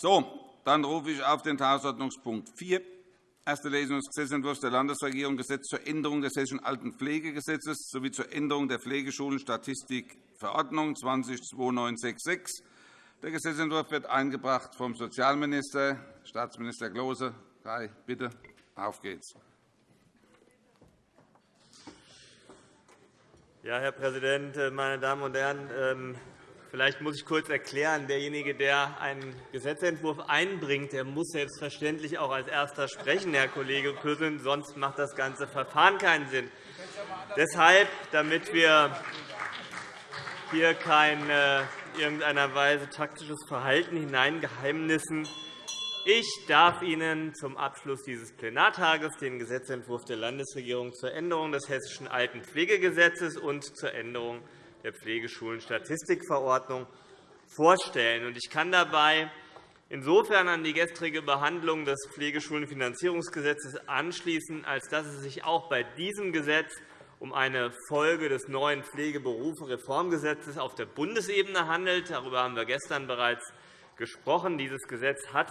So, dann rufe ich auf den Tagesordnungspunkt 4, erste Lesung des Gesetzentwurfs der Landesregierung Gesetz zur Änderung des Hessischen Altenpflegegesetzes sowie zur Änderung der Pflegeschulenstatistikverordnung 202966. Der Gesetzentwurf wird eingebracht vom Sozialminister, Staatsminister Klose. Kai, bitte, auf geht's. Ja, Herr Präsident, meine Damen und Herren! Vielleicht muss ich kurz erklären, derjenige, der einen Gesetzentwurf einbringt, der muss selbstverständlich auch als Erster sprechen, Herr Kollege Küssel, sonst macht das ganze Verfahren keinen Sinn. Deshalb, damit wir hier kein äh, irgendeiner Weise taktisches Verhalten hineingeheimnissen, ich darf Ihnen zum Abschluss dieses Plenartages den Gesetzentwurf der Landesregierung zur Änderung des Hessischen Altenpflegegesetzes und zur Änderung der Pflegeschulen-Statistikverordnung vorstellen. Ich kann dabei insofern an die gestrige Behandlung des Pflegeschulenfinanzierungsgesetzes anschließen, als dass es sich auch bei diesem Gesetz um eine Folge des neuen Pflegeberufe-Reformgesetzes auf der Bundesebene handelt. Darüber haben wir gestern bereits gesprochen. Dieses Gesetz hat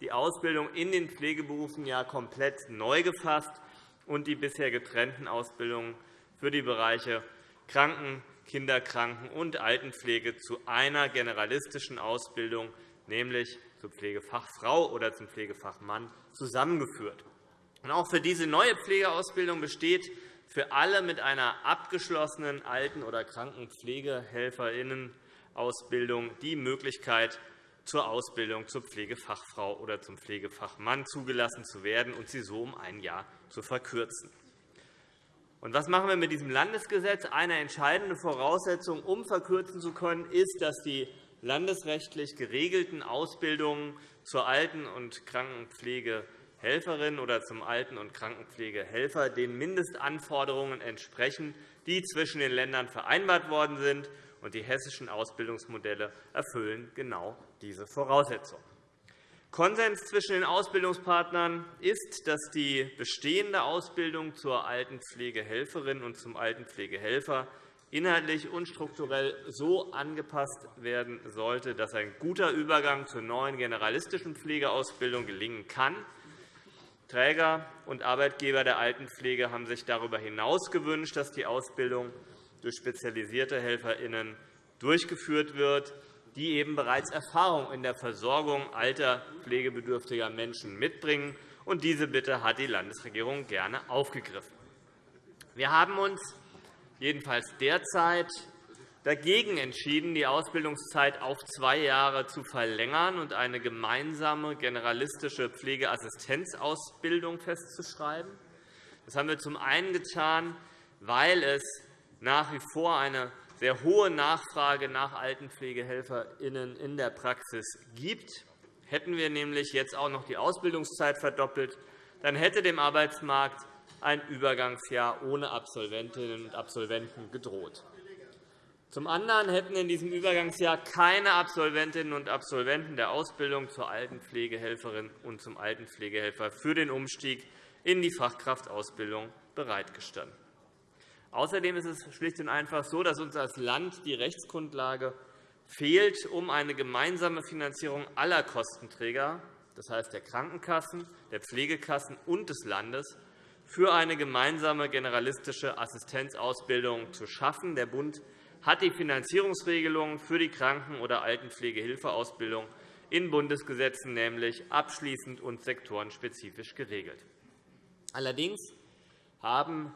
die Ausbildung in den Pflegeberufen ja komplett neu gefasst und die bisher getrennten Ausbildungen für die Bereiche Kranken-, Kinderkranken- und Altenpflege zu einer generalistischen Ausbildung, nämlich zur Pflegefachfrau oder zum Pflegefachmann, zusammengeführt. Auch für diese neue Pflegeausbildung besteht für alle mit einer abgeschlossenen Alten- oder Krankenpflegehelferinnenausbildung die Möglichkeit, zur Ausbildung zur Pflegefachfrau oder zum Pflegefachmann zugelassen zu werden und sie so um ein Jahr zu verkürzen. Und was machen wir mit diesem Landesgesetz? Eine entscheidende Voraussetzung, um verkürzen zu können, ist, dass die landesrechtlich geregelten Ausbildungen zur Alten- und Krankenpflegehelferin oder zum Alten- und Krankenpflegehelfer den Mindestanforderungen entsprechen, die zwischen den Ländern vereinbart worden sind. Die hessischen Ausbildungsmodelle erfüllen genau diese Voraussetzungen. Konsens zwischen den Ausbildungspartnern ist, dass die bestehende Ausbildung zur Altenpflegehelferin und zum Altenpflegehelfer inhaltlich und strukturell so angepasst werden sollte, dass ein guter Übergang zur neuen generalistischen Pflegeausbildung gelingen kann. Träger und Arbeitgeber der Altenpflege haben sich darüber hinaus gewünscht, dass die Ausbildung durch spezialisierte HelferInnen durchgeführt wird die eben bereits Erfahrung in der Versorgung alter, pflegebedürftiger Menschen mitbringen. Und diese Bitte hat die Landesregierung gerne aufgegriffen. Wir haben uns jedenfalls derzeit dagegen entschieden, die Ausbildungszeit auf zwei Jahre zu verlängern und eine gemeinsame generalistische Pflegeassistenzausbildung festzuschreiben. Das haben wir zum einen getan, weil es nach wie vor eine sehr hohe Nachfrage nach AltenpflegehelferInnen in der Praxis gibt. Hätten wir nämlich jetzt auch noch die Ausbildungszeit verdoppelt, dann hätte dem Arbeitsmarkt ein Übergangsjahr ohne Absolventinnen und Absolventen gedroht. Zum anderen hätten in diesem Übergangsjahr keine Absolventinnen und Absolventen der Ausbildung zur Altenpflegehelferin und zum Altenpflegehelfer für den Umstieg in die Fachkraftausbildung bereitgestanden. Außerdem ist es schlicht und einfach so, dass uns als Land die Rechtsgrundlage fehlt, um eine gemeinsame Finanzierung aller Kostenträger, das heißt der Krankenkassen, der Pflegekassen und des Landes, für eine gemeinsame generalistische Assistenzausbildung zu schaffen. Der Bund hat die Finanzierungsregelungen für die Kranken- oder Altenpflegehilfeausbildung in Bundesgesetzen nämlich abschließend und sektorenspezifisch geregelt. Allerdings haben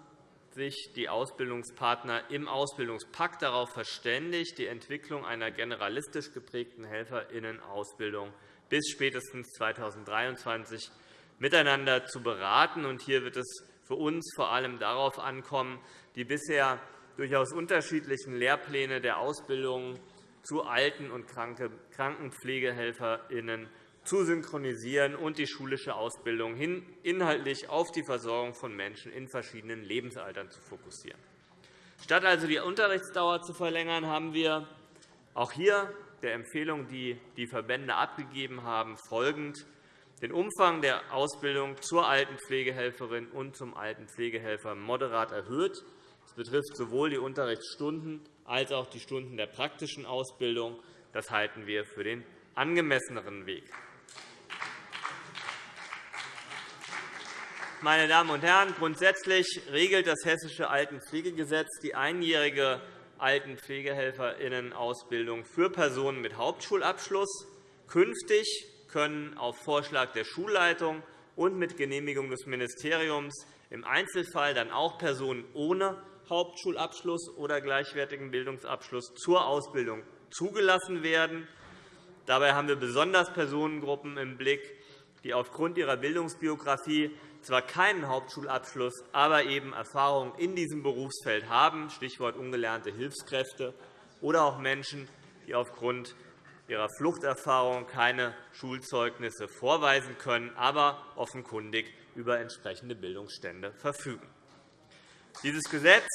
sich die Ausbildungspartner im Ausbildungspakt darauf verständigt, die Entwicklung einer generalistisch geprägten Helferinnenausbildung bis spätestens 2023 miteinander zu beraten. Hier wird es für uns vor allem darauf ankommen, die bisher durchaus unterschiedlichen Lehrpläne der Ausbildung zu Alten- und Krankenpflegehelferinnen zu synchronisieren und die schulische Ausbildung inhaltlich auf die Versorgung von Menschen in verschiedenen Lebensaltern zu fokussieren. Statt also die Unterrichtsdauer zu verlängern, haben wir auch hier der Empfehlung, die die Verbände abgegeben haben, folgend den Umfang der Ausbildung zur Altenpflegehelferin und zum Altenpflegehelfer moderat erhöht. Das betrifft sowohl die Unterrichtsstunden als auch die Stunden der praktischen Ausbildung. Das halten wir für den angemesseneren Weg. Meine Damen und Herren, grundsätzlich regelt das Hessische Altenpflegegesetz die einjährige Altenpflegehelferinnenausbildung für Personen mit Hauptschulabschluss. Künftig können auf Vorschlag der Schulleitung und mit Genehmigung des Ministeriums im Einzelfall dann auch Personen ohne Hauptschulabschluss oder gleichwertigen Bildungsabschluss zur Ausbildung zugelassen werden. Dabei haben wir besonders Personengruppen im Blick, die aufgrund ihrer Bildungsbiografie zwar keinen Hauptschulabschluss, aber eben Erfahrung in diesem Berufsfeld haben, Stichwort ungelernte Hilfskräfte, oder auch Menschen, die aufgrund ihrer Fluchterfahrung keine Schulzeugnisse vorweisen können, aber offenkundig über entsprechende Bildungsstände verfügen. Dieses Gesetz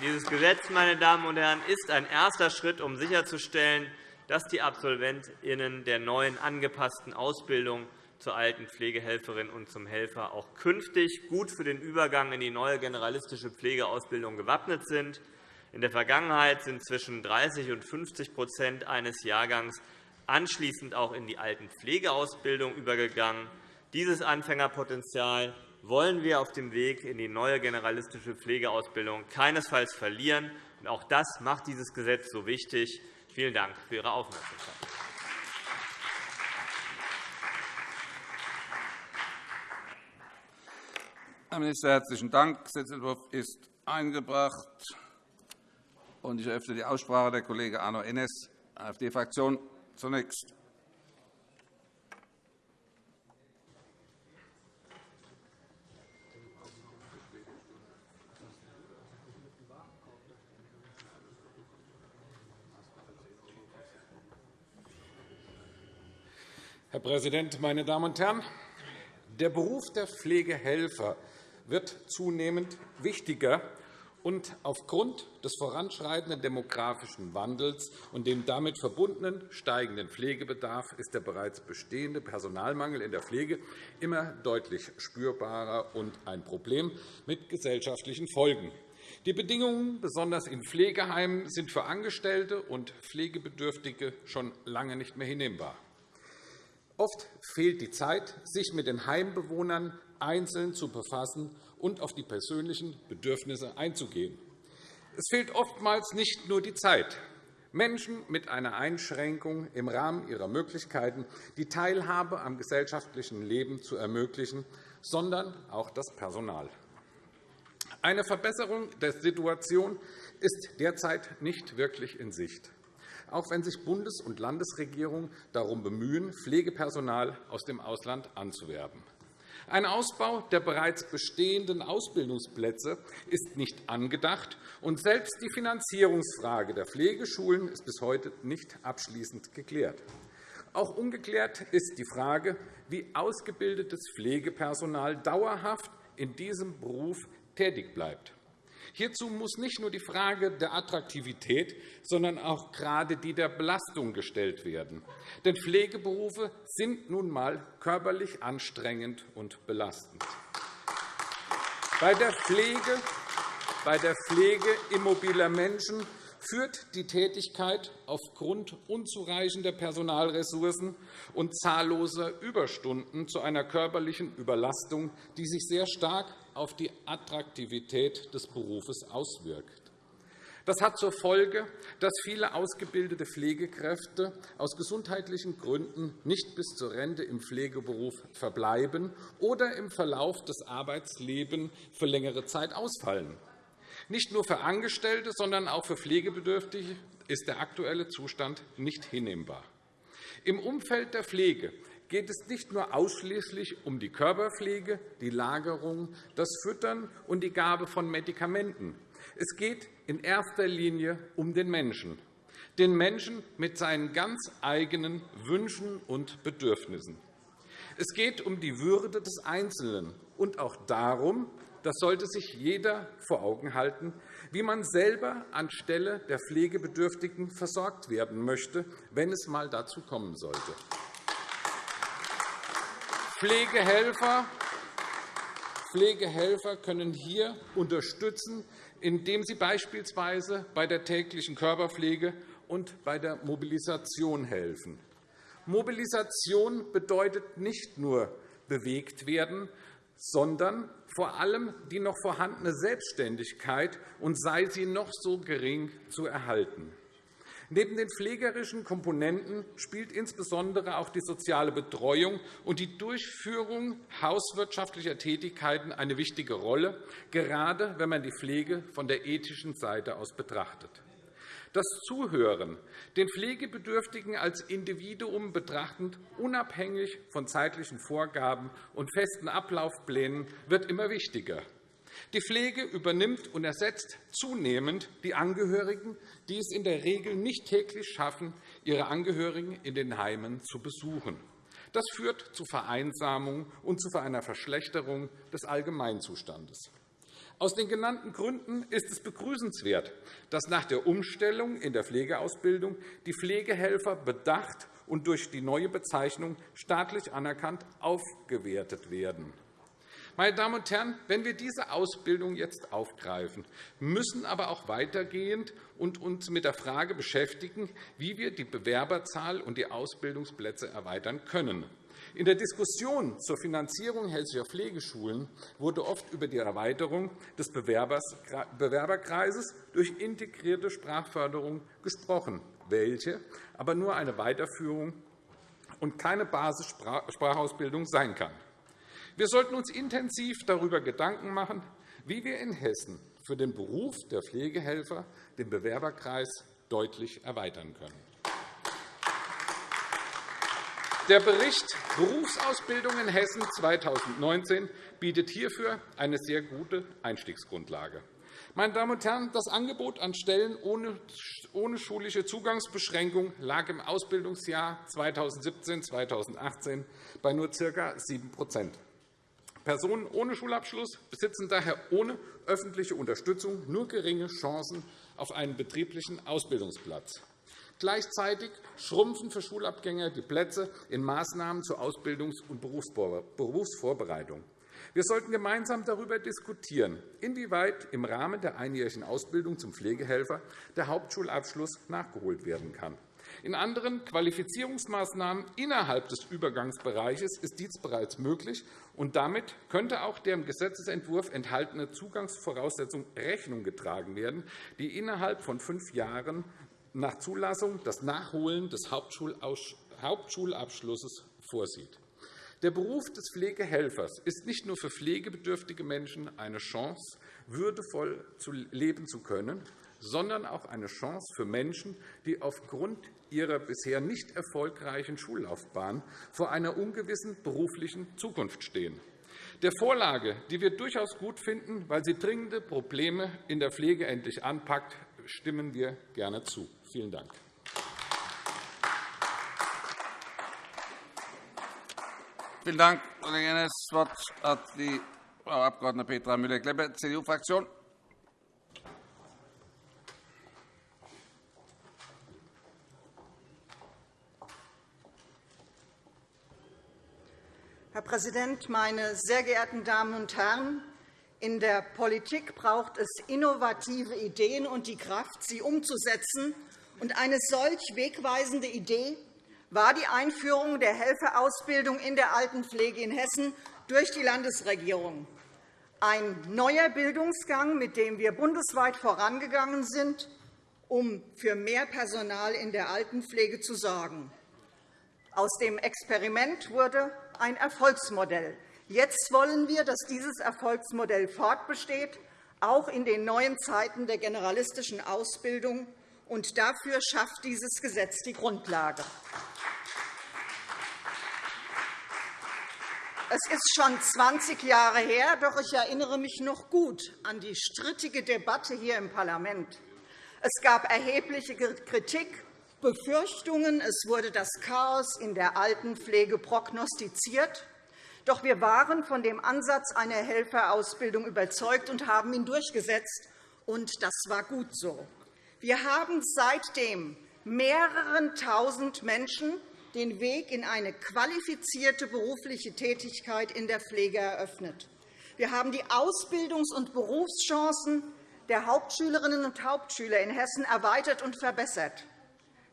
dieses Gesetz, meine Damen und Herren, ist ein erster Schritt, um sicherzustellen, dass die AbsolventInnen der neuen angepassten Ausbildung zur alten Pflegehelferin und zum Helfer auch künftig gut für den Übergang in die neue generalistische Pflegeausbildung gewappnet sind. In der Vergangenheit sind zwischen 30 und 50% eines Jahrgangs anschließend auch in die alten Pflegeausbildung übergegangen. Dieses Anfängerpotenzial wollen wir auf dem Weg in die neue generalistische Pflegeausbildung keinesfalls verlieren. Auch das macht dieses Gesetz so wichtig. Vielen Dank für Ihre Aufmerksamkeit. Herr Minister, herzlichen Dank. Der Gesetzentwurf ist eingebracht. Ich eröffne die Aussprache. Der Kollege Arno Ennes, AfD-Fraktion, zunächst. Herr Präsident, meine Damen und Herren! Der Beruf der Pflegehelfer wird zunehmend wichtiger. Und aufgrund des voranschreitenden demografischen Wandels und dem damit verbundenen steigenden Pflegebedarf ist der bereits bestehende Personalmangel in der Pflege immer deutlich spürbarer und ein Problem mit gesellschaftlichen Folgen. Die Bedingungen, besonders in Pflegeheimen, sind für Angestellte und Pflegebedürftige schon lange nicht mehr hinnehmbar. Oft fehlt die Zeit, sich mit den Heimbewohnern einzeln zu befassen und auf die persönlichen Bedürfnisse einzugehen. Es fehlt oftmals nicht nur die Zeit, Menschen mit einer Einschränkung im Rahmen ihrer Möglichkeiten die Teilhabe am gesellschaftlichen Leben zu ermöglichen, sondern auch das Personal. Eine Verbesserung der Situation ist derzeit nicht wirklich in Sicht auch wenn sich Bundes- und Landesregierungen darum bemühen, Pflegepersonal aus dem Ausland anzuwerben. Ein Ausbau der bereits bestehenden Ausbildungsplätze ist nicht angedacht, und selbst die Finanzierungsfrage der Pflegeschulen ist bis heute nicht abschließend geklärt. Auch ungeklärt ist die Frage, wie ausgebildetes Pflegepersonal dauerhaft in diesem Beruf tätig bleibt. Hierzu muss nicht nur die Frage der Attraktivität, sondern auch gerade die der Belastung gestellt werden. Denn Pflegeberufe sind nun einmal körperlich anstrengend und belastend. Bei der Pflege, immobiler Menschen führt die Tätigkeit aufgrund unzureichender Personalressourcen und zahlloser Überstunden zu einer körperlichen Überlastung, die sich sehr stark auf die Attraktivität des Berufes auswirkt. Das hat zur Folge, dass viele ausgebildete Pflegekräfte aus gesundheitlichen Gründen nicht bis zur Rente im Pflegeberuf verbleiben oder im Verlauf des Arbeitslebens für längere Zeit ausfallen. Nicht nur für Angestellte, sondern auch für Pflegebedürftige ist der aktuelle Zustand nicht hinnehmbar. Im Umfeld der Pflege geht es nicht nur ausschließlich um die Körperpflege, die Lagerung, das Füttern und die Gabe von Medikamenten. Es geht in erster Linie um den Menschen, den Menschen mit seinen ganz eigenen Wünschen und Bedürfnissen. Es geht um die Würde des Einzelnen und auch darum, das sollte sich jeder vor Augen halten, wie man selber anstelle der Pflegebedürftigen versorgt werden möchte, wenn es einmal dazu kommen sollte. Pflegehelfer Pflegehelfer können hier unterstützen, indem sie beispielsweise bei der täglichen Körperpflege und bei der Mobilisation helfen. Mobilisation bedeutet nicht nur bewegt werden, sondern vor allem die noch vorhandene Selbstständigkeit, und sei sie noch so gering, zu erhalten. Neben den pflegerischen Komponenten spielt insbesondere auch die soziale Betreuung und die Durchführung hauswirtschaftlicher Tätigkeiten eine wichtige Rolle, gerade wenn man die Pflege von der ethischen Seite aus betrachtet. Das Zuhören, den Pflegebedürftigen als Individuum betrachtend, unabhängig von zeitlichen Vorgaben und festen Ablaufplänen, wird immer wichtiger. Die Pflege übernimmt und ersetzt zunehmend die Angehörigen, die es in der Regel nicht täglich schaffen, ihre Angehörigen in den Heimen zu besuchen. Das führt zu Vereinsamung und zu einer Verschlechterung des Allgemeinzustandes. Aus den genannten Gründen ist es begrüßenswert, dass nach der Umstellung in der Pflegeausbildung die Pflegehelfer bedacht und durch die neue Bezeichnung staatlich anerkannt aufgewertet werden. Meine Damen und Herren, wenn wir diese Ausbildung jetzt aufgreifen, müssen aber auch weitergehend und uns mit der Frage beschäftigen, wie wir die Bewerberzahl und die Ausbildungsplätze erweitern können. In der Diskussion zur Finanzierung hessischer Pflegeschulen wurde oft über die Erweiterung des Bewerberkreises durch integrierte Sprachförderung gesprochen, welche aber nur eine Weiterführung und keine Basissprachausbildung sein kann. Wir sollten uns intensiv darüber Gedanken machen, wie wir in Hessen für den Beruf der Pflegehelfer den Bewerberkreis deutlich erweitern können. Der Bericht Berufsausbildung in Hessen 2019 bietet hierfür eine sehr gute Einstiegsgrundlage. Meine Damen und Herren, das Angebot an Stellen ohne schulische Zugangsbeschränkung lag im Ausbildungsjahr 2017-2018 bei nur ca. 7 Personen ohne Schulabschluss besitzen daher ohne öffentliche Unterstützung nur geringe Chancen auf einen betrieblichen Ausbildungsplatz. Gleichzeitig schrumpfen für Schulabgänger die Plätze in Maßnahmen zur Ausbildungs- und Berufsvorbereitung. Wir sollten gemeinsam darüber diskutieren, inwieweit im Rahmen der einjährigen Ausbildung zum Pflegehelfer der Hauptschulabschluss nachgeholt werden kann. In anderen Qualifizierungsmaßnahmen innerhalb des Übergangsbereiches ist dies bereits möglich, und damit könnte auch der im Gesetzentwurf enthaltene Zugangsvoraussetzung Rechnung getragen werden, die innerhalb von fünf Jahren nach Zulassung das Nachholen des Hauptschulabschlusses vorsieht. Der Beruf des Pflegehelfers ist nicht nur für pflegebedürftige Menschen eine Chance, würdevoll leben zu können, sondern auch eine Chance für Menschen, die aufgrund ihrer bisher nicht erfolgreichen Schullaufbahn vor einer ungewissen beruflichen Zukunft stehen. Der Vorlage, die wir durchaus gut finden, weil sie dringende Probleme in der Pflege endlich anpackt, stimmen wir gerne zu. Vielen Dank. Vielen Dank, Kollege Ennes. Das Wort hat die Frau Abg. Petra Müller-Klepper, CDU-Fraktion. Präsident, meine sehr geehrten Damen und Herren! In der Politik braucht es innovative Ideen und die Kraft, sie umzusetzen. eine solch wegweisende Idee war die Einführung der Helferausbildung in der Altenpflege in Hessen durch die Landesregierung. Ein neuer Bildungsgang, mit dem wir bundesweit vorangegangen sind, um für mehr Personal in der Altenpflege zu sorgen. Aus dem Experiment wurde ein Erfolgsmodell. Jetzt wollen wir, dass dieses Erfolgsmodell fortbesteht, auch in den neuen Zeiten der generalistischen Ausbildung. Und dafür schafft dieses Gesetz die Grundlage. Es ist schon 20 Jahre her, doch ich erinnere mich noch gut an die strittige Debatte hier im Parlament. Es gab erhebliche Kritik Befürchtungen, es wurde das Chaos in der Altenpflege prognostiziert. Doch wir waren von dem Ansatz einer Helferausbildung überzeugt und haben ihn durchgesetzt. Und das war gut so. Wir haben seitdem mehreren Tausend Menschen den Weg in eine qualifizierte berufliche Tätigkeit in der Pflege eröffnet. Wir haben die Ausbildungs- und Berufschancen der Hauptschülerinnen und Hauptschüler in Hessen erweitert und verbessert.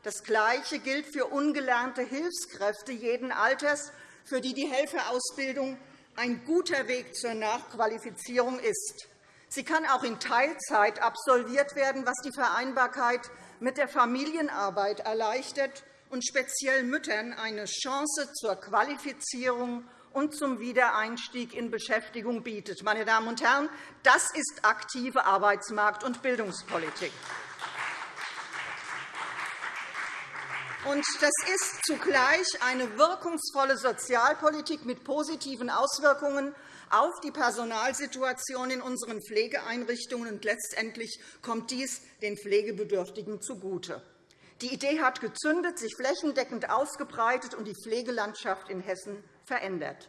Das Gleiche gilt für ungelernte Hilfskräfte jeden Alters, für die die Helferausbildung ein guter Weg zur Nachqualifizierung ist. Sie kann auch in Teilzeit absolviert werden, was die Vereinbarkeit mit der Familienarbeit erleichtert und speziell Müttern eine Chance zur Qualifizierung und zum Wiedereinstieg in Beschäftigung bietet. Meine Damen und Herren, das ist aktive Arbeitsmarkt- und Bildungspolitik. Und das ist zugleich eine wirkungsvolle Sozialpolitik mit positiven Auswirkungen auf die Personalsituation in unseren Pflegeeinrichtungen. Und letztendlich kommt dies den Pflegebedürftigen zugute. Die Idee hat gezündet, sich flächendeckend ausgebreitet und die Pflegelandschaft in Hessen verändert.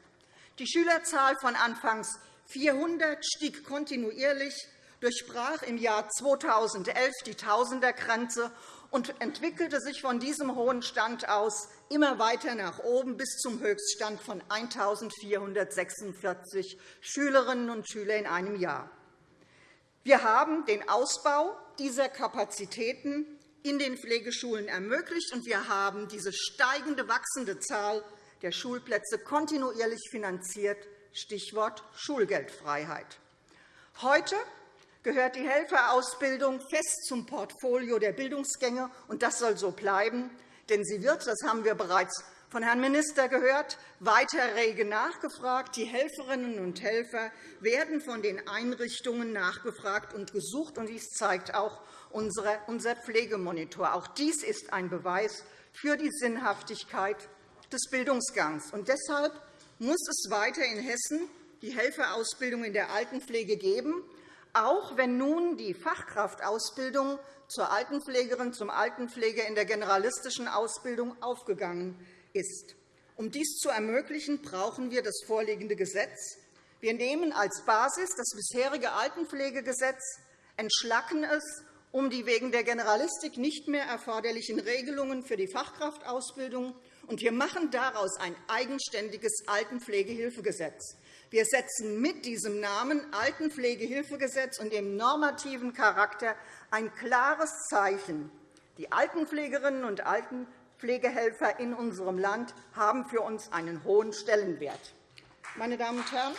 Die Schülerzahl von anfangs 400 stieg kontinuierlich, durchbrach im Jahr 2011 die Tausendergrenze und entwickelte sich von diesem hohen Stand aus immer weiter nach oben bis zum Höchststand von 1.446 Schülerinnen und Schüler in einem Jahr. Wir haben den Ausbau dieser Kapazitäten in den Pflegeschulen ermöglicht, und wir haben diese steigende, wachsende Zahl der Schulplätze kontinuierlich finanziert, Stichwort Schulgeldfreiheit. Heute gehört die Helferausbildung fest zum Portfolio der Bildungsgänge, und das soll so bleiben. Denn sie wird, das haben wir bereits von Herrn Minister gehört, weiter rege nachgefragt. Die Helferinnen und Helfer werden von den Einrichtungen nachgefragt und gesucht. Und dies zeigt auch unser Pflegemonitor. Auch dies ist ein Beweis für die Sinnhaftigkeit des Bildungsgangs. Und deshalb muss es weiter in Hessen die Helferausbildung in der Altenpflege geben, auch wenn nun die Fachkraftausbildung zur Altenpflegerin, zum Altenpfleger in der generalistischen Ausbildung aufgegangen ist. Um dies zu ermöglichen, brauchen wir das vorliegende Gesetz. Wir nehmen als Basis das bisherige Altenpflegegesetz, entschlacken es um die wegen der Generalistik nicht mehr erforderlichen Regelungen für die Fachkraftausbildung, und wir machen daraus ein eigenständiges Altenpflegehilfegesetz. Wir setzen mit diesem Namen Altenpflegehilfegesetz und dem normativen Charakter ein klares Zeichen. Die Altenpflegerinnen und Altenpflegehelfer in unserem Land haben für uns einen hohen Stellenwert. Meine Damen und Herren,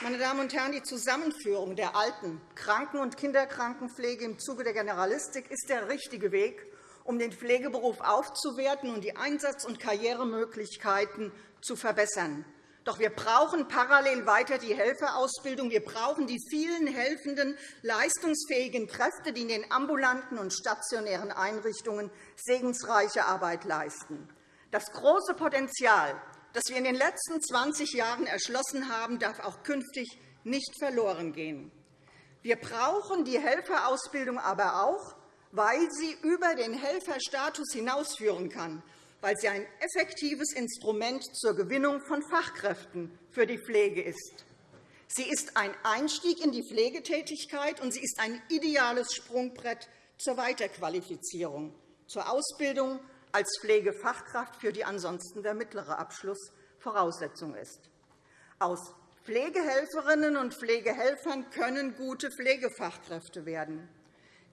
Meine Damen und Herren, die Zusammenführung der Alten-, Kranken- und Kinderkrankenpflege im Zuge der Generalistik ist der richtige Weg, um den Pflegeberuf aufzuwerten und die Einsatz- und Karrieremöglichkeiten zu verbessern. Doch wir brauchen parallel weiter die Helferausbildung. Wir brauchen die vielen helfenden, leistungsfähigen Kräfte, die in den ambulanten und stationären Einrichtungen segensreiche Arbeit leisten. Das große Potenzial das wir in den letzten 20 Jahren erschlossen haben, darf auch künftig nicht verloren gehen. Wir brauchen die Helferausbildung aber auch, weil sie über den Helferstatus hinausführen kann, weil sie ein effektives Instrument zur Gewinnung von Fachkräften für die Pflege ist. Sie ist ein Einstieg in die Pflegetätigkeit, und sie ist ein ideales Sprungbrett zur Weiterqualifizierung, zur Ausbildung als Pflegefachkraft, für die ansonsten der mittlere Abschluss Voraussetzung ist. Aus Pflegehelferinnen und Pflegehelfern können gute Pflegefachkräfte werden.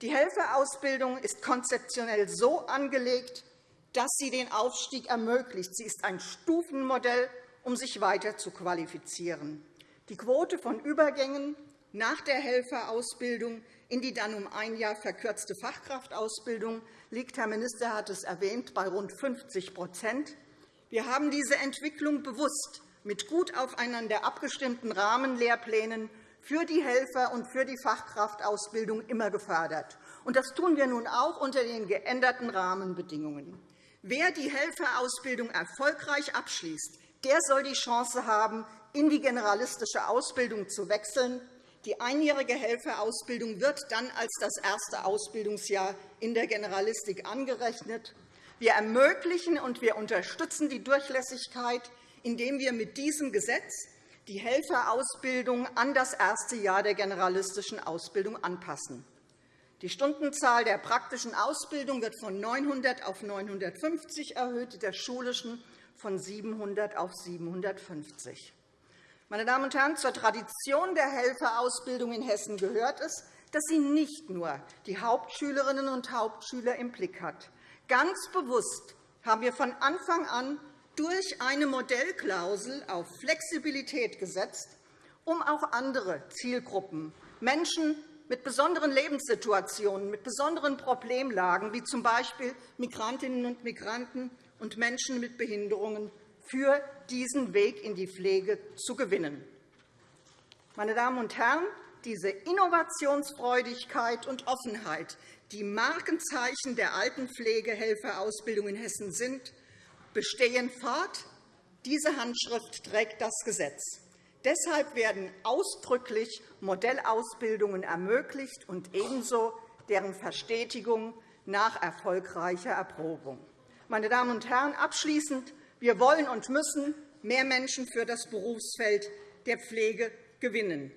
Die Helferausbildung ist konzeptionell so angelegt, dass sie den Aufstieg ermöglicht. Sie ist ein Stufenmodell, um sich weiter zu qualifizieren. Die Quote von Übergängen nach der Helferausbildung in die dann um ein Jahr verkürzte Fachkraftausbildung liegt, Herr Minister hat es erwähnt, bei rund 50% Wir haben diese Entwicklung bewusst mit gut aufeinander abgestimmten Rahmenlehrplänen für die Helfer und für die Fachkraftausbildung immer gefördert. Das tun wir nun auch unter den geänderten Rahmenbedingungen. Wer die Helferausbildung erfolgreich abschließt, der soll die Chance haben, in die generalistische Ausbildung zu wechseln die einjährige Helferausbildung wird dann als das erste Ausbildungsjahr in der Generalistik angerechnet. Wir ermöglichen und wir unterstützen die Durchlässigkeit, indem wir mit diesem Gesetz die Helferausbildung an das erste Jahr der generalistischen Ausbildung anpassen. Die Stundenzahl der praktischen Ausbildung wird von 900 auf 950 erhöht, der schulischen von 700 auf 750. Meine Damen und Herren, zur Tradition der Helferausbildung in Hessen gehört es, dass sie nicht nur die Hauptschülerinnen und Hauptschüler im Blick hat. Ganz bewusst haben wir von Anfang an durch eine Modellklausel auf Flexibilität gesetzt, um auch andere Zielgruppen, Menschen mit besonderen Lebenssituationen, mit besonderen Problemlagen, wie z. B. Migrantinnen und Migranten und Menschen mit Behinderungen, für diesen Weg in die Pflege zu gewinnen. Meine Damen und Herren, diese Innovationsfreudigkeit und Offenheit, die Markenzeichen der Altenpflegehelferausbildung in Hessen sind, bestehen fort. Diese Handschrift trägt das Gesetz. Deshalb werden ausdrücklich Modellausbildungen ermöglicht und ebenso deren Verstetigung nach erfolgreicher Erprobung. Meine Damen und Herren, abschließend. Wir wollen und müssen mehr Menschen für das Berufsfeld der Pflege gewinnen.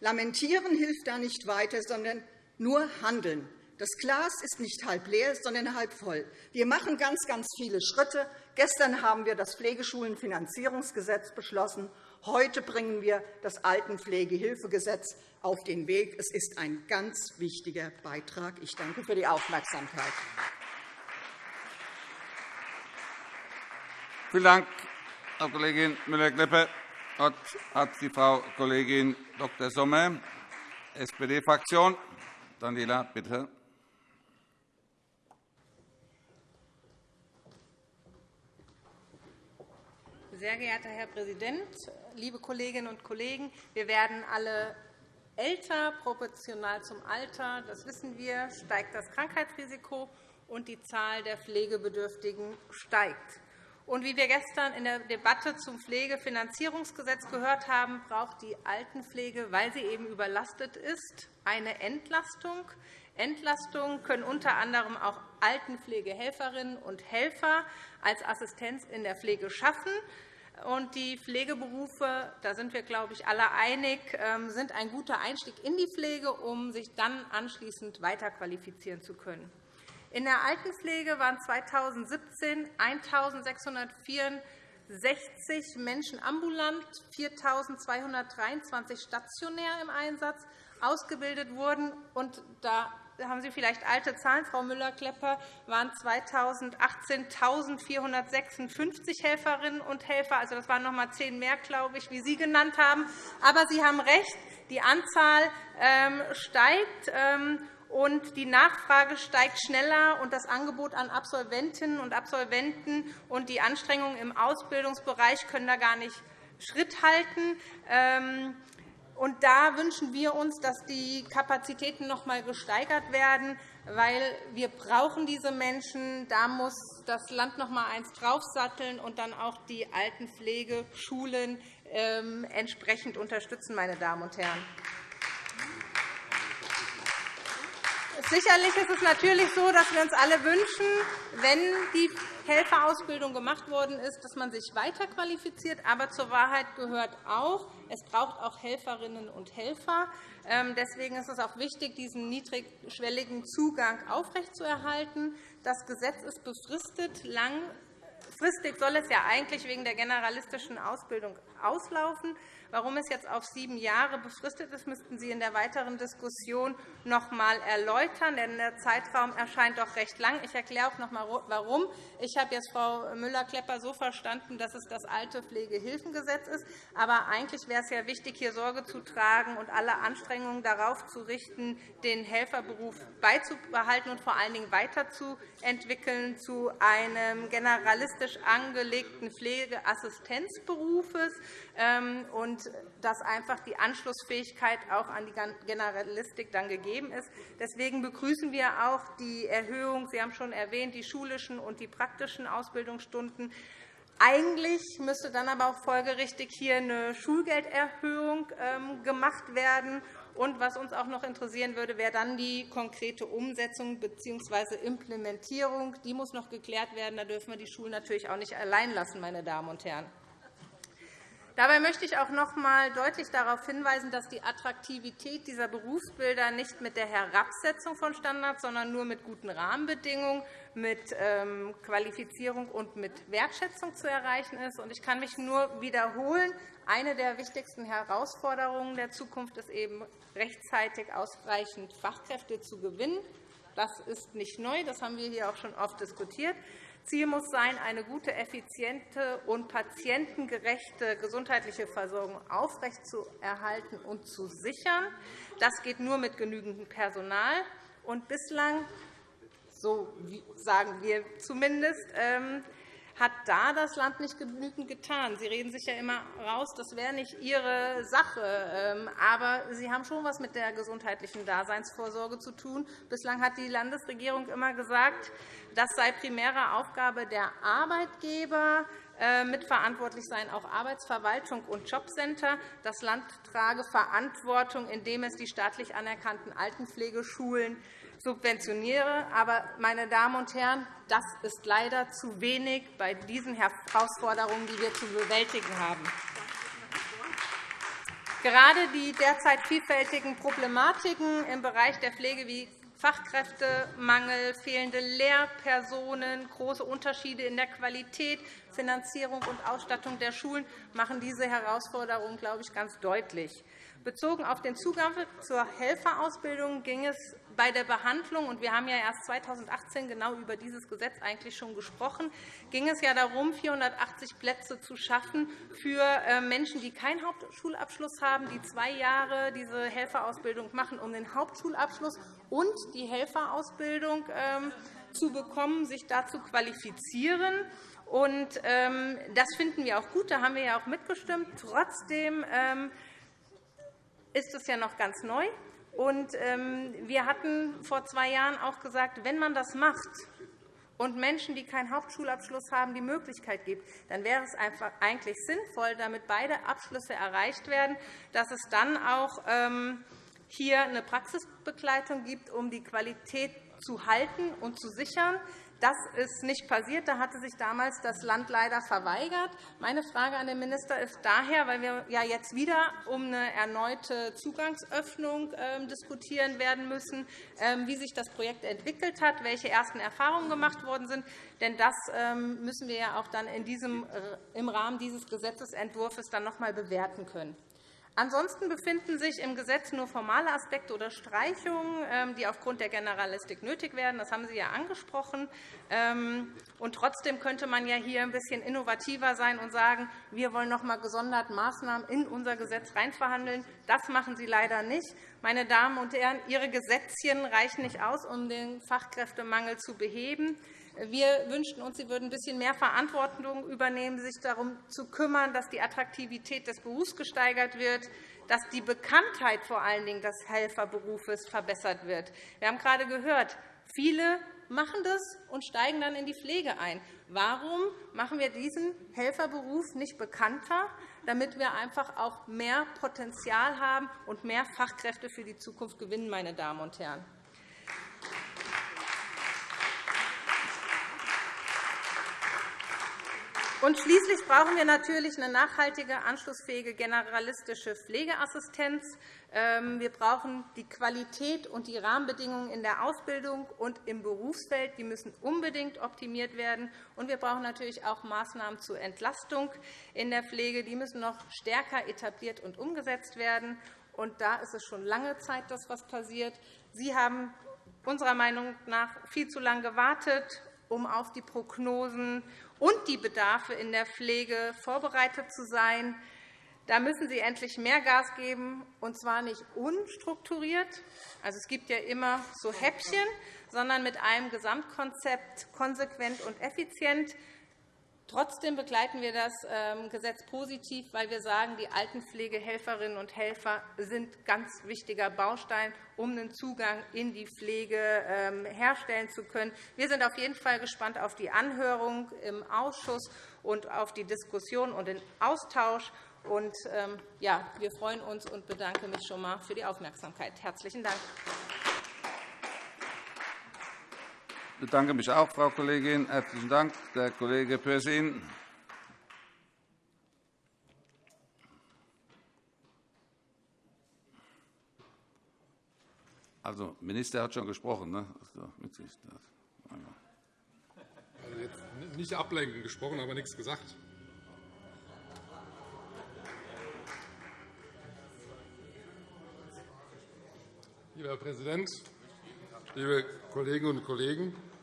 Lamentieren hilft da nicht weiter, sondern nur handeln. Das Glas ist nicht halb leer, sondern halb voll. Wir machen ganz, ganz viele Schritte. Gestern haben wir das Pflegeschulenfinanzierungsgesetz beschlossen. Heute bringen wir das Altenpflegehilfegesetz auf den Weg. Es ist ein ganz wichtiger Beitrag. Ich danke für die Aufmerksamkeit. Vielen Dank, Frau Kollegin Müller-Kleppe. Das hat die Frau Kollegin Dr. Sommer, SPD-Fraktion. Daniela, bitte. Sehr geehrter Herr Präsident, liebe Kolleginnen und Kollegen! Wir werden alle älter. Proportional zum Alter, das wissen wir, steigt das Krankheitsrisiko, und die Zahl der Pflegebedürftigen steigt. Und wie wir gestern in der Debatte zum Pflegefinanzierungsgesetz gehört haben, braucht die Altenpflege, weil sie eben überlastet ist, eine Entlastung. Entlastungen können unter anderem auch Altenpflegehelferinnen und Helfer als Assistenz in der Pflege schaffen. Und die Pflegeberufe, da sind wir, glaube ich, alle einig, ähm, sind ein guter Einstieg in die Pflege, um sich dann anschließend weiterqualifizieren zu können. In der Altenpflege waren 2017 1.664 Menschen ambulant, 4.223 stationär im Einsatz ausgebildet wurden. Und da haben Sie vielleicht alte Zahlen, Frau Müller-Klepper, waren 2018 1.456 Helferinnen und Helfer. Also, das waren noch einmal zehn mehr, glaube ich, wie Sie genannt haben. Aber Sie haben recht, die Anzahl ähm, steigt. Ähm, und die Nachfrage steigt schneller, und das Angebot an Absolventinnen und Absolventen und die Anstrengungen im Ausbildungsbereich können da gar nicht Schritt halten. Und da wünschen wir uns, dass die Kapazitäten noch einmal gesteigert werden, weil wir brauchen diese Menschen. Da muss das Land noch einmal eins draufsatteln und dann auch die Altenpflegeschulen ähm, entsprechend unterstützen, meine Damen und Herren. Sicherlich ist es natürlich so, dass wir uns alle wünschen, wenn die Helferausbildung gemacht worden ist, dass man sich weiterqualifiziert. Aber zur Wahrheit gehört auch, es braucht auch Helferinnen und Helfer. Ähm, deswegen ist es auch wichtig, diesen niedrigschwelligen Zugang aufrechtzuerhalten. Das Gesetz ist befristet. Langfristig soll es ja eigentlich wegen der generalistischen Ausbildung auslaufen. Warum es jetzt auf sieben Jahre befristet ist, müssten Sie in der weiteren Diskussion noch einmal erläutern. Denn der Zeitraum erscheint doch recht lang. Ich erkläre auch noch einmal, warum. Ich habe jetzt Frau Müller-Klepper so verstanden, dass es das alte Pflegehilfengesetz ist. Aber eigentlich wäre es ja wichtig, hier Sorge zu tragen und alle Anstrengungen darauf zu richten, den Helferberuf beizubehalten und vor allen Dingen weiterzuentwickeln zu einem generalistisch angelegten Pflegeassistenzberufes. Ähm, und dass einfach die Anschlussfähigkeit auch an die Generalistik dann gegeben ist. Deswegen begrüßen wir auch die Erhöhung, Sie haben schon erwähnt, die schulischen und die praktischen Ausbildungsstunden. Eigentlich müsste dann aber auch folgerichtig hier eine Schulgelderhöhung ähm, gemacht werden. Und was uns auch noch interessieren würde, wäre dann die konkrete Umsetzung bzw. Implementierung. Die muss noch geklärt werden. Da dürfen wir die Schulen natürlich auch nicht allein lassen, meine Damen und Herren. Dabei möchte ich auch noch einmal deutlich darauf hinweisen, dass die Attraktivität dieser Berufsbilder nicht mit der Herabsetzung von Standards, sondern nur mit guten Rahmenbedingungen, mit ähm, Qualifizierung und mit Wertschätzung zu erreichen ist. Ich kann mich nur wiederholen. Eine der wichtigsten Herausforderungen der Zukunft ist eben, rechtzeitig ausreichend Fachkräfte zu gewinnen. Das ist nicht neu. Das haben wir hier auch schon oft diskutiert. Ziel muss sein, eine gute, effiziente und patientengerechte gesundheitliche Versorgung aufrechtzuerhalten und zu sichern. Das geht nur mit genügendem Personal. Und bislang, so sagen wir zumindest, ähm, hat da das Land nicht genügend getan. Sie reden sich ja immer raus, das wäre nicht Ihre Sache. Ähm, aber Sie haben schon etwas mit der gesundheitlichen Daseinsvorsorge zu tun. Bislang hat die Landesregierung immer gesagt, das sei primäre Aufgabe der Arbeitgeber. Äh, mitverantwortlich seien auch Arbeitsverwaltung und Jobcenter. Das Land trage Verantwortung, indem es die staatlich anerkannten Altenpflegeschulen subventioniere. Aber, meine Damen und Herren, das ist leider zu wenig bei diesen Herausforderungen, die wir zu bewältigen haben. Gerade die derzeit vielfältigen Problematiken im Bereich der Pflege wie Fachkräftemangel, fehlende Lehrpersonen, große Unterschiede in der Qualität, Finanzierung und Ausstattung der Schulen machen diese Herausforderungen, glaube ich, ganz deutlich. Bezogen auf den Zugang zur Helferausbildung ging es bei der Behandlung, und wir haben ja erst 2018 genau über dieses Gesetz eigentlich schon gesprochen, ging es ja darum, 480 Plätze zu schaffen für äh, Menschen, die keinen Hauptschulabschluss haben, die zwei Jahre diese Helferausbildung machen, um den Hauptschulabschluss und die Helferausbildung ähm, zu bekommen, sich dazu qualifizieren. Ähm, das finden wir auch gut. Da haben wir ja auch mitgestimmt. Trotzdem ähm, ist es ja noch ganz neu. Ähm, wir hatten vor zwei Jahren auch gesagt, wenn man das macht und Menschen, die keinen Hauptschulabschluss haben, die Möglichkeit gibt, dann wäre es einfach eigentlich sinnvoll, damit beide Abschlüsse erreicht werden, dass es dann auch ähm, hier eine Praxisbegleitung gibt, um die Qualität zu halten und zu sichern. Das ist nicht passiert. Da hatte sich damals das Land leider verweigert. Meine Frage an den Minister ist daher, weil wir ja jetzt wieder um eine erneute Zugangsöffnung ähm, diskutieren werden müssen, ähm, wie sich das Projekt entwickelt hat, welche ersten Erfahrungen gemacht worden sind. Denn das ähm, müssen wir ja auch dann in diesem, äh, im Rahmen dieses Gesetzentwurfs dann noch einmal bewerten können. Ansonsten befinden sich im Gesetz nur formale Aspekte oder Streichungen, ähm, die aufgrund der Generalistik nötig werden. Das haben Sie ja angesprochen. Ähm, und trotzdem könnte man ja hier ein bisschen innovativer sein und sagen, wir wollen noch einmal gesondert Maßnahmen in unser Gesetz reinverhandeln. Das machen Sie leider nicht. Meine Damen und Herren, Ihre Gesetzchen reichen nicht aus, um den Fachkräftemangel zu beheben. Wir wünschten uns, Sie würden ein bisschen mehr Verantwortung übernehmen, sich darum zu kümmern, dass die Attraktivität des Berufs gesteigert wird, dass die Bekanntheit vor allen Dingen des Helferberufes verbessert wird. Wir haben gerade gehört, viele machen das und steigen dann in die Pflege ein. Warum machen wir diesen Helferberuf nicht bekannter, damit wir einfach auch mehr Potenzial haben und mehr Fachkräfte für die Zukunft gewinnen, meine Damen und Herren? Und schließlich brauchen wir natürlich eine nachhaltige, anschlussfähige generalistische Pflegeassistenz. Ähm, wir brauchen die Qualität und die Rahmenbedingungen in der Ausbildung und im Berufsfeld. Die müssen unbedingt optimiert werden. Und wir brauchen natürlich auch Maßnahmen zur Entlastung in der Pflege. Die müssen noch stärker etabliert und umgesetzt werden. Und da ist es schon lange Zeit, dass etwas passiert. Sie haben unserer Meinung nach viel zu lange gewartet, um auf die Prognosen und die Bedarfe in der Pflege vorbereitet zu sein. Da müssen Sie endlich mehr Gas geben, und zwar nicht unstrukturiert. Also, es gibt ja immer so Häppchen, sondern mit einem Gesamtkonzept konsequent und effizient. Trotzdem begleiten wir das ähm, Gesetz positiv, weil wir sagen, die Altenpflegehelferinnen und Helfer sind ein ganz wichtiger Baustein, um den Zugang in die Pflege ähm, herstellen zu können. Wir sind auf jeden Fall gespannt auf die Anhörung im Ausschuss und auf die Diskussion und den Austausch. Und, ähm, ja, wir freuen uns und bedanke mich schon einmal für die Aufmerksamkeit. Herzlichen Dank bedanke mich auch, Frau Kollegin. Herzlichen Dank, der Kollege Pürsün. Also, der Minister hat schon gesprochen. Ne? Also jetzt nicht ablenken, gesprochen, aber nichts gesagt. Lieber Herr Präsident, liebe Kolleginnen und Kollegen!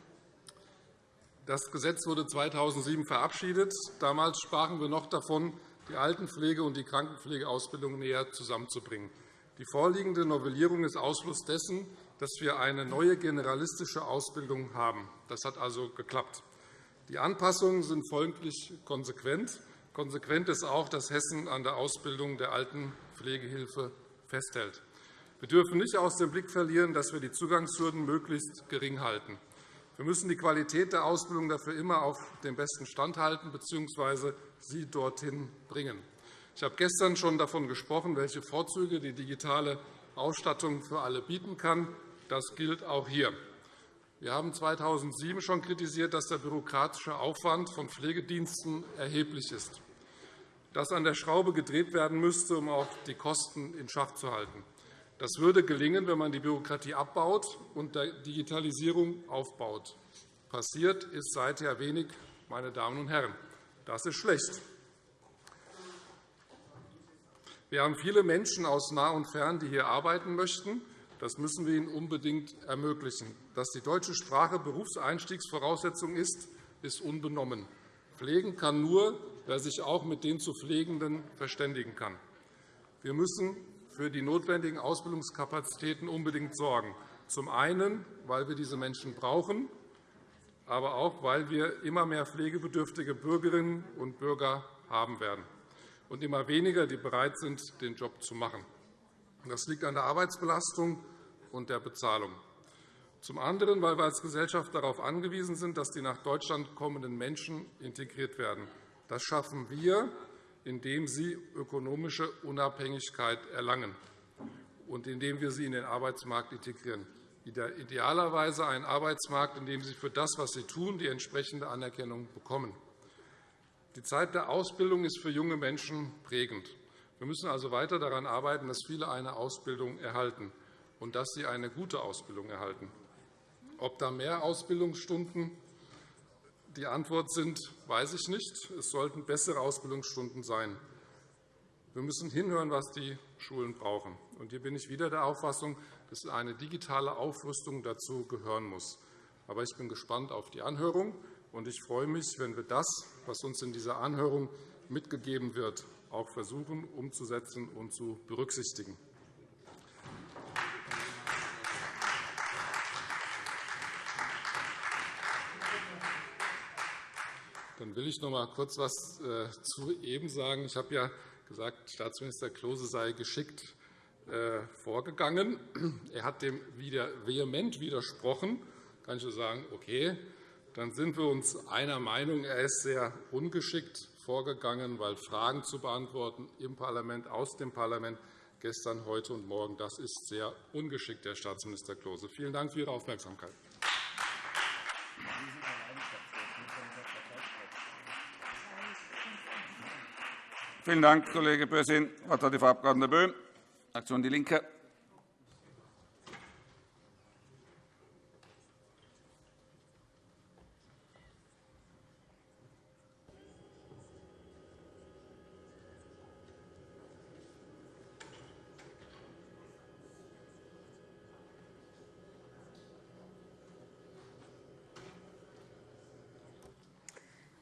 Das Gesetz wurde 2007 verabschiedet. Damals sprachen wir noch davon, die Altenpflege- und die Krankenpflegeausbildung näher zusammenzubringen. Die vorliegende Novellierung ist Ausfluss dessen, dass wir eine neue generalistische Ausbildung haben. Das hat also geklappt. Die Anpassungen sind folglich konsequent. Konsequent ist auch, dass Hessen an der Ausbildung der Altenpflegehilfe festhält. Wir dürfen nicht aus dem Blick verlieren, dass wir die Zugangshürden möglichst gering halten. Wir müssen die Qualität der Ausbildung dafür immer auf den besten Stand halten bzw. sie dorthin bringen. Ich habe gestern schon davon gesprochen, welche Vorzüge die digitale Ausstattung für alle bieten kann. Das gilt auch hier. Wir haben 2007 schon kritisiert, dass der bürokratische Aufwand von Pflegediensten erheblich ist, dass an der Schraube gedreht werden müsste, um auch die Kosten in Schach zu halten. Das würde gelingen, wenn man die Bürokratie abbaut und der Digitalisierung aufbaut. Passiert ist seither wenig, meine Damen und Herren. Das ist schlecht. Wir haben viele Menschen aus nah und fern, die hier arbeiten möchten. Das müssen wir ihnen unbedingt ermöglichen. Dass die deutsche Sprache Berufseinstiegsvoraussetzung ist, ist unbenommen. Pflegen kann nur, wer sich auch mit den zu Pflegenden verständigen kann. Wir müssen für die notwendigen Ausbildungskapazitäten unbedingt sorgen. Zum einen, weil wir diese Menschen brauchen, aber auch, weil wir immer mehr pflegebedürftige Bürgerinnen und Bürger haben werden und immer weniger, die bereit sind, den Job zu machen. Das liegt an der Arbeitsbelastung und der Bezahlung. Zum anderen, weil wir als Gesellschaft darauf angewiesen sind, dass die nach Deutschland kommenden Menschen integriert werden. Das schaffen wir, indem sie ökonomische Unabhängigkeit erlangen und indem wir sie in den Arbeitsmarkt integrieren. Idealerweise einen Arbeitsmarkt, in dem sie für das, was sie tun, die entsprechende Anerkennung bekommen. Die Zeit der Ausbildung ist für junge Menschen prägend. Wir müssen also weiter daran arbeiten, dass viele eine Ausbildung erhalten und dass sie eine gute Ausbildung erhalten. Ob da mehr Ausbildungsstunden die Antwort sind, weiß ich nicht. Es sollten bessere Ausbildungsstunden sein. Wir müssen hinhören, was die Schulen brauchen. Und hier bin ich wieder der Auffassung, dass eine digitale Aufrüstung dazu gehören muss. Aber ich bin gespannt auf die Anhörung und ich freue mich, wenn wir das, was uns in dieser Anhörung mitgegeben wird, auch versuchen umzusetzen und zu berücksichtigen. Dann will ich noch einmal kurz etwas äh, zu eben sagen. Ich habe ja gesagt, Staatsminister Klose sei geschickt äh, vorgegangen. Er hat dem wieder vehement widersprochen. Da kann ich nur sagen, okay, dann sind wir uns einer Meinung. Er ist sehr ungeschickt vorgegangen, weil Fragen zu beantworten im Parlament, aus dem Parlament, gestern, heute und morgen, das ist sehr ungeschickt, Herr Staatsminister Klose. Vielen Dank für Ihre Aufmerksamkeit. Vielen Dank, Kollege Bösin. Das Wort hat die Frau Abg. Böhm, Fraktion DIE LINKE.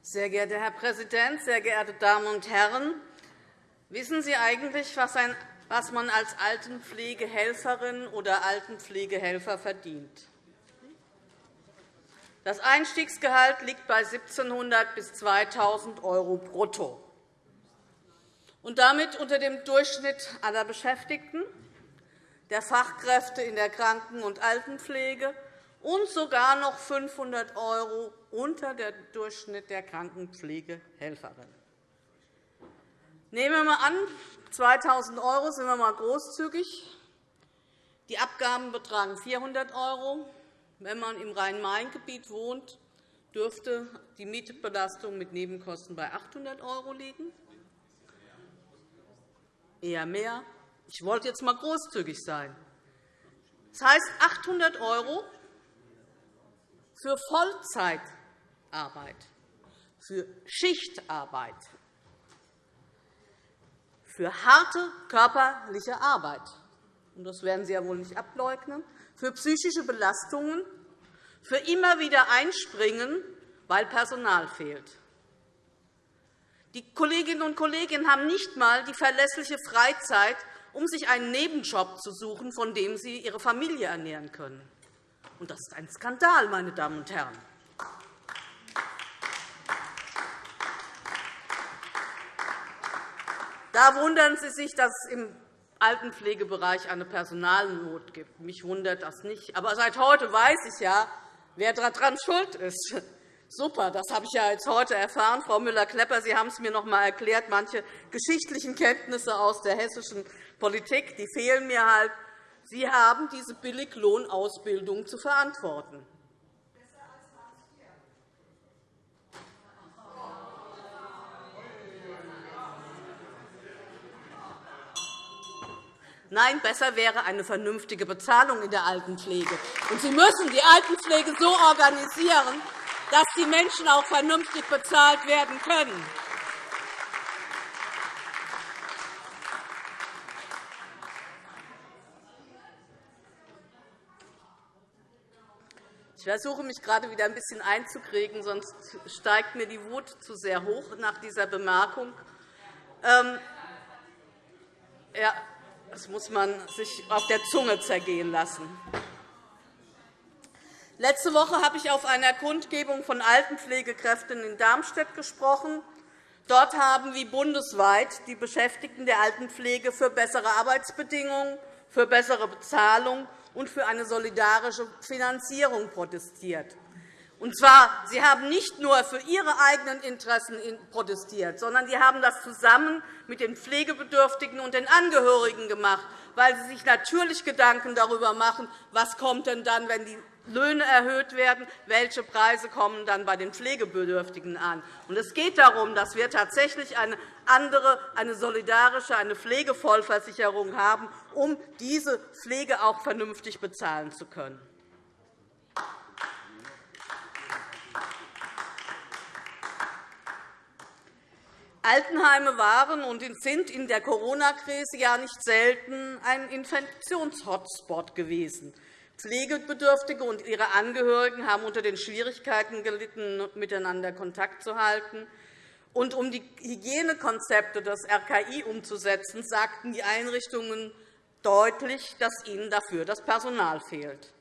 Sehr geehrter Herr Präsident, sehr geehrte Damen und Herren! Wissen Sie eigentlich, was man als Altenpflegehelferin oder Altenpflegehelfer verdient? Das Einstiegsgehalt liegt bei 1.700 bis 2.000 € brutto und damit unter dem Durchschnitt aller Beschäftigten, der Fachkräfte in der Kranken- und Altenpflege und sogar noch 500 € unter dem Durchschnitt der Krankenpflegehelferin. Nehmen wir einmal an, 2.000 € sind wir einmal großzügig. Die Abgaben betragen 400 €. Wenn man im Rhein-Main-Gebiet wohnt, dürfte die Mietbelastung mit Nebenkosten bei 800 € liegen. Eher mehr. Ich wollte jetzt einmal großzügig sein. Das heißt 800 € für Vollzeitarbeit, für Schichtarbeit, für harte körperliche Arbeit. Und das werden Sie ja wohl nicht ableugnen, für psychische Belastungen, für immer wieder Einspringen, weil Personal fehlt. Die Kolleginnen und Kollegen haben nicht einmal die verlässliche Freizeit, um sich einen Nebenjob zu suchen, von dem sie ihre Familie ernähren können. Und das ist ein Skandal, meine Damen und Herren. Da wundern Sie sich, dass es im Altenpflegebereich eine Personalnot gibt. Mich wundert das nicht. Aber seit heute weiß ich ja, wer daran schuld ist. Super, das habe ich ja jetzt heute erfahren. Frau Müller-Klepper, Sie haben es mir noch einmal erklärt. Manche geschichtlichen Kenntnisse aus der hessischen Politik die fehlen mir halt. Sie haben diese Billiglohnausbildung zu verantworten. Nein, besser wäre eine vernünftige Bezahlung in der Altenpflege. Und Sie müssen die Altenpflege so organisieren, dass die Menschen auch vernünftig bezahlt werden können. Ich versuche mich gerade wieder ein bisschen einzukriegen, sonst steigt mir die Wut zu sehr hoch nach dieser Bemerkung. Ähm, ja, das muss man sich auf der Zunge zergehen lassen. Letzte Woche habe ich auf einer Kundgebung von Altenpflegekräften in Darmstadt gesprochen. Dort haben wie bundesweit die Beschäftigten der Altenpflege für bessere Arbeitsbedingungen, für bessere Bezahlung und für eine solidarische Finanzierung protestiert. Und zwar, Sie haben nicht nur für Ihre eigenen Interessen protestiert, sondern Sie haben das zusammen mit den Pflegebedürftigen und den Angehörigen gemacht, weil Sie sich natürlich Gedanken darüber machen, was kommt denn dann, wenn die Löhne erhöht werden, welche Preise kommen dann bei den Pflegebedürftigen an. Es geht darum, dass wir tatsächlich eine andere, eine solidarische, eine Pflegevollversicherung haben, um diese Pflege auch vernünftig bezahlen zu können. Altenheime waren und sind in der Corona-Krise ja nicht selten ein Infektionshotspot gewesen. Pflegebedürftige und ihre Angehörigen haben unter den Schwierigkeiten gelitten, miteinander Kontakt zu halten. Und um die Hygienekonzepte des RKI umzusetzen, sagten die Einrichtungen deutlich, dass ihnen dafür das Personal fehlt.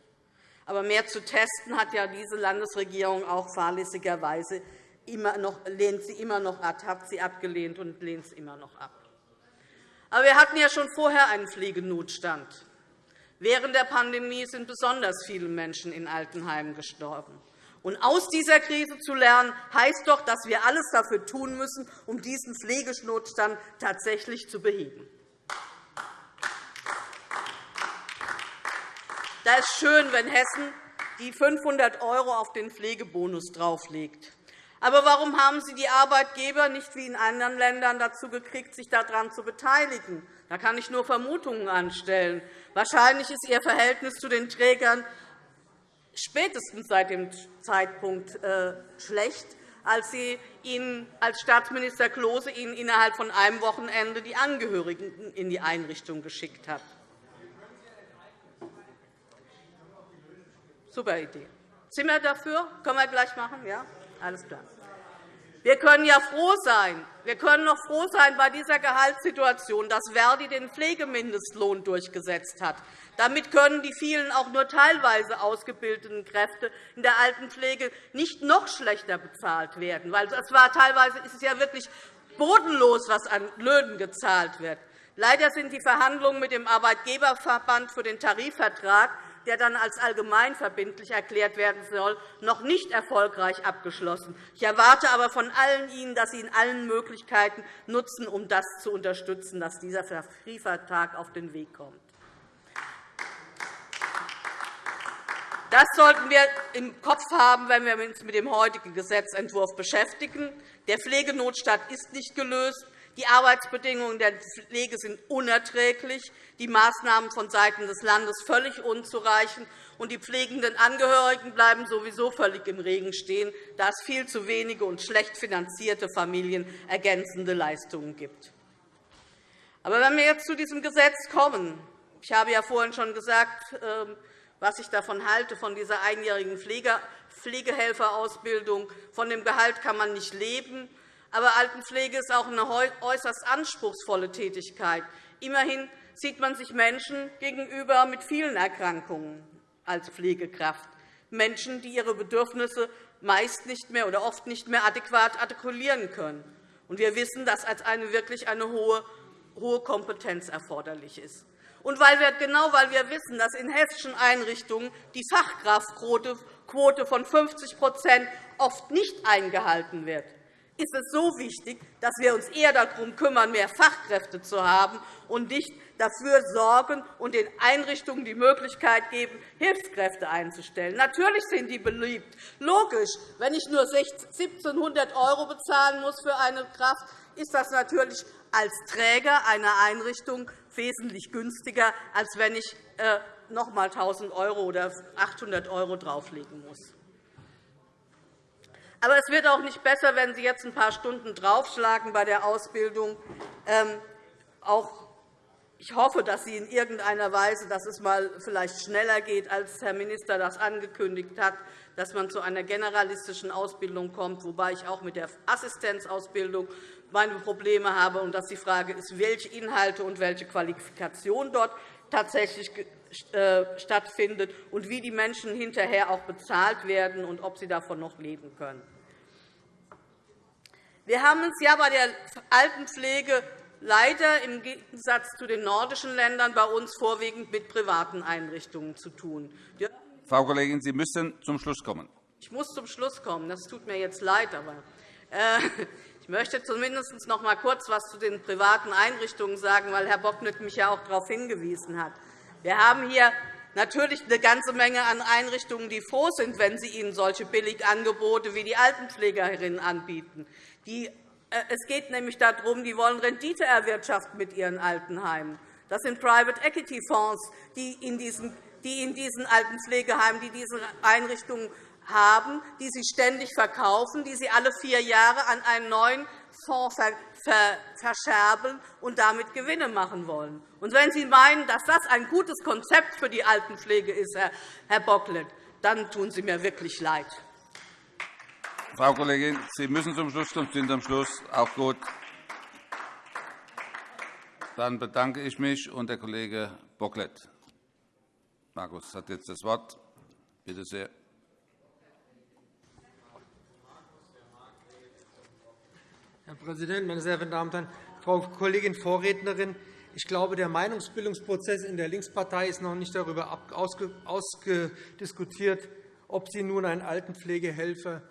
Aber mehr zu testen hat ja diese Landesregierung auch fahrlässigerweise immer noch, lehnt sie immer noch ab, hat sie abgelehnt und lehnt es immer noch ab. Aber wir hatten ja schon vorher einen Pflegenotstand. Während der Pandemie sind besonders viele Menschen in Altenheimen gestorben. Und aus dieser Krise zu lernen, heißt doch, dass wir alles dafür tun müssen, um diesen Pflegenotstand tatsächlich zu beheben. Da ist schön, wenn Hessen die 500 € auf den Pflegebonus drauflegt. Aber warum haben Sie die Arbeitgeber nicht wie in anderen Ländern dazu gekriegt, sich daran zu beteiligen? Da kann ich nur Vermutungen anstellen. Wahrscheinlich ist Ihr Verhältnis zu den Trägern spätestens seit dem Zeitpunkt äh, schlecht, als Sie Ihnen als Staatsminister Klose Ihnen innerhalb von einem Wochenende die Angehörigen in die Einrichtung geschickt hat. Super Idee. Wir dafür? Können wir gleich machen? Ja? Alles klar. Wir können ja froh sein. Wir können noch froh sein bei dieser Gehaltssituation, dass Verdi den Pflegemindestlohn durchgesetzt hat. Damit können die vielen auch nur teilweise ausgebildeten Kräfte in der Altenpflege nicht noch schlechter bezahlt werden. Weil es war, teilweise ist es ja wirklich bodenlos, was an Löhnen gezahlt wird. Leider sind die Verhandlungen mit dem Arbeitgeberverband für den Tarifvertrag der dann als allgemeinverbindlich erklärt werden soll, noch nicht erfolgreich abgeschlossen. Ich erwarte aber von allen Ihnen, dass Sie in allen Möglichkeiten nutzen, um das zu unterstützen, dass dieser Tarifvertrag auf den Weg kommt. Das sollten wir im Kopf haben, wenn wir uns mit dem heutigen Gesetzentwurf beschäftigen. Der Pflegenotstand ist nicht gelöst. Die Arbeitsbedingungen der Pflege sind unerträglich, die Maßnahmen vonseiten des Landes völlig unzureichend, und die pflegenden Angehörigen bleiben sowieso völlig im Regen stehen, da es viel zu wenige und schlecht finanzierte Familien ergänzende Leistungen gibt. Aber wenn wir jetzt zu diesem Gesetz kommen, ich habe ja vorhin schon gesagt, ähm, was ich davon halte, von dieser einjährigen Pflegehelferausbildung. Von dem Gehalt kann man nicht leben. Aber Altenpflege ist auch eine äußerst anspruchsvolle Tätigkeit. Immerhin sieht man sich Menschen gegenüber mit vielen Erkrankungen als Pflegekraft, Menschen, die ihre Bedürfnisse meist nicht mehr oder oft nicht mehr adäquat artikulieren können. Wir wissen, dass als eine wirklich eine hohe Kompetenz erforderlich ist. Und weil wir, genau weil wir wissen, dass in hessischen Einrichtungen die Fachkraftquote von 50% oft nicht eingehalten wird, ist es so wichtig, dass wir uns eher darum kümmern, mehr Fachkräfte zu haben und nicht dafür sorgen und den Einrichtungen die Möglichkeit geben, Hilfskräfte einzustellen. Natürlich sind die beliebt. Logisch, wenn ich nur 1 700 € bezahlen muss für eine Kraft, ist das natürlich als Träger einer Einrichtung wesentlich günstiger, als wenn ich äh, noch einmal 1.000 € oder 800 € drauflegen muss. Aber es wird auch nicht besser, wenn Sie jetzt ein paar Stunden draufschlagen bei der Ausbildung. Ähm, auch ich hoffe, dass Sie in irgendeiner Weise, dass es mal vielleicht schneller geht, als Herr Minister das angekündigt hat, dass man zu einer generalistischen Ausbildung kommt, wobei ich auch mit der Assistenzausbildung meine Probleme habe und dass die Frage ist, welche Inhalte und welche Qualifikation dort tatsächlich stattfindet und wie die Menschen hinterher auch bezahlt werden und ob sie davon noch leben können. Wir haben es ja bei der Altenpflege leider im Gegensatz zu den nordischen Ländern bei uns vorwiegend mit privaten Einrichtungen zu tun. Frau Kollegin, Sie müssen zum Schluss kommen. Ich muss zum Schluss kommen. Das tut mir jetzt leid. Aber, äh, ich möchte zumindest noch einmal kurz etwas zu den privaten Einrichtungen sagen, weil Herr Bocknet mich ja auch darauf hingewiesen hat. Wir haben hier natürlich eine ganze Menge an Einrichtungen, die froh sind, wenn sie ihnen solche Billigangebote wie die Altenpflegerinnen anbieten. Äh, es geht nämlich darum, die wollen Rendite erwirtschaften mit ihren Altenheimen. Das sind Private Equity Fonds, die in diesen, die in diesen Altenpflegeheimen, die diese Einrichtungen haben, die sie ständig verkaufen, die sie alle vier Jahre an einen neuen Fonds verscherben und damit Gewinne machen wollen. Und wenn Sie meinen, dass das ein gutes Konzept für die Altenpflege ist, Herr Bocklet, dann tun Sie mir wirklich leid. Frau Kollegin, Sie müssen zum Schluss kommen. Sie sind am Schluss. Auch gut. Dann bedanke ich mich und der Kollege Bocklet. Markus hat jetzt das Wort. Bitte sehr. Herr Präsident, meine sehr verehrten Damen und Herren! Frau Kollegin Vorrednerin, ich glaube, der Meinungsbildungsprozess in der Linkspartei ist noch nicht darüber ausdiskutiert, ob Sie nun einen Altenpflegehelfer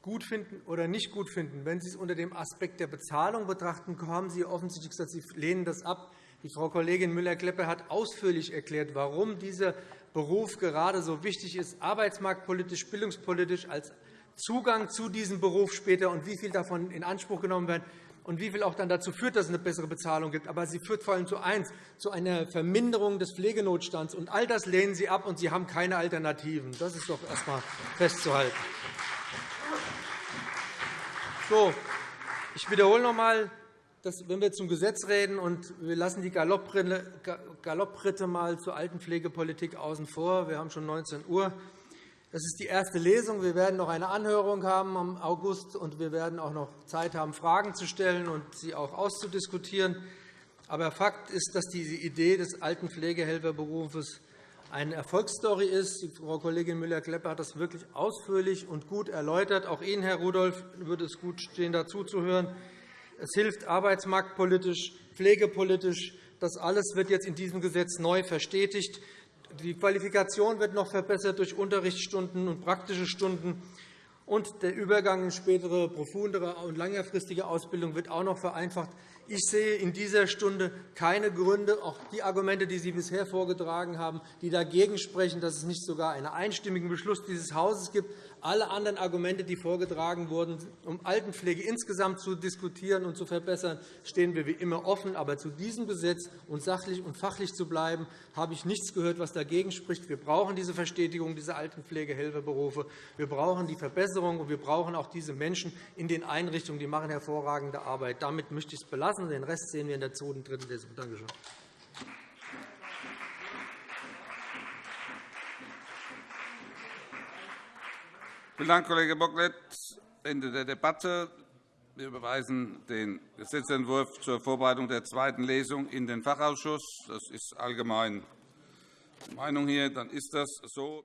gut finden oder nicht gut finden. Wenn Sie es unter dem Aspekt der Bezahlung betrachten, haben Sie offensichtlich gesagt, Sie lehnen das ab. Die Frau Kollegin Müller-Kleppe hat ausführlich erklärt, warum dieser Beruf gerade so wichtig ist, arbeitsmarktpolitisch, bildungspolitisch als Zugang zu diesem Beruf später und wie viel davon in Anspruch genommen werden und wie viel auch dann dazu führt, dass es eine bessere Bezahlung gibt. Aber sie führt vor allem zu eins, zu einer Verminderung des Pflegenotstands. Und all das lehnen Sie ab, und Sie haben keine Alternativen. Das ist doch erst einmal festzuhalten. So, ich wiederhole noch einmal, dass, wenn wir zum Gesetz reden und wir lassen die Galoppritte mal zur Altenpflegepolitik außen vor, wir haben schon 19 Uhr, das ist die erste Lesung. Wir werden noch eine Anhörung haben im August, und wir werden auch noch Zeit haben, Fragen zu stellen und sie auch auszudiskutieren. Aber Fakt ist, dass diese Idee des alten Pflegehelferberufes eine Erfolgsstory ist. Frau Kollegin Müller-Klepper hat das wirklich ausführlich und gut erläutert. Auch Ihnen, Herr Rudolph, würde es gut stehen, dazuzuhören. Es hilft arbeitsmarktpolitisch, pflegepolitisch. Das alles wird jetzt in diesem Gesetz neu verstetigt. Die Qualifikation wird noch verbessert durch Unterrichtsstunden und praktische Stunden. Und der Übergang in spätere, profundere und längerfristige Ausbildung wird auch noch vereinfacht. Ich sehe in dieser Stunde keine Gründe, auch die Argumente, die Sie bisher vorgetragen haben, die dagegen sprechen, dass es nicht sogar einen einstimmigen Beschluss dieses Hauses gibt. Alle anderen Argumente, die vorgetragen wurden, um Altenpflege insgesamt zu diskutieren und zu verbessern, stehen wir wie immer offen. Aber zu diesem Gesetz und sachlich und fachlich zu bleiben, habe ich nichts gehört, was dagegen spricht. Wir brauchen diese Verstetigung dieser Altenpflegehelferberufe. Wir brauchen die Verbesserung, und wir brauchen auch diese Menschen in den Einrichtungen. Die machen hervorragende Arbeit. Damit möchte ich es belassen. Den Rest sehen wir in der zweiten und dritten Lesung. Danke schön. Vielen Dank, Kollege Bocklet. Ende der Debatte. Wir überweisen den Gesetzentwurf zur Vorbereitung der zweiten Lesung in den Fachausschuss. Das ist allgemein Meinung hier. Dann ist das so.